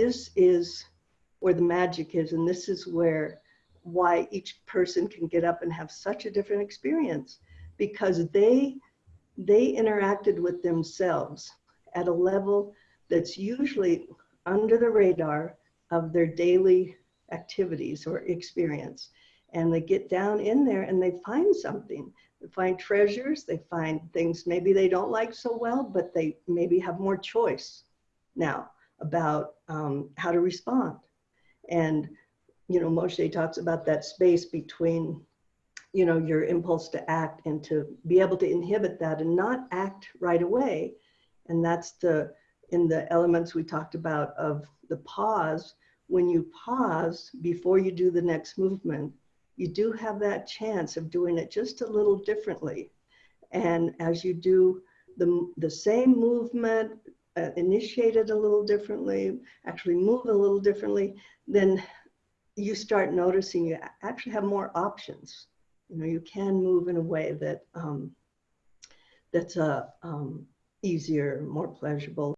this is where the magic is, and this is where why each person can get up and have such a different experience because they they interacted with themselves at a level that's usually under the radar of their daily activities or experience. And they get down in there and they find something. They find treasures they find things maybe they don't like so well but they maybe have more choice now about um, how to respond. And you know moshe talks about that space between you know your impulse to act and to be able to inhibit that and not act right away. And that's the in the elements we talked about of the pause. When you pause before you do the next movement you do have that chance of doing it just a little differently. And as you do the, the same movement uh, it a little differently actually move a little differently then you start noticing you actually have more options. You know you can move in a way that um, that's a uh, um, easier more pleasurable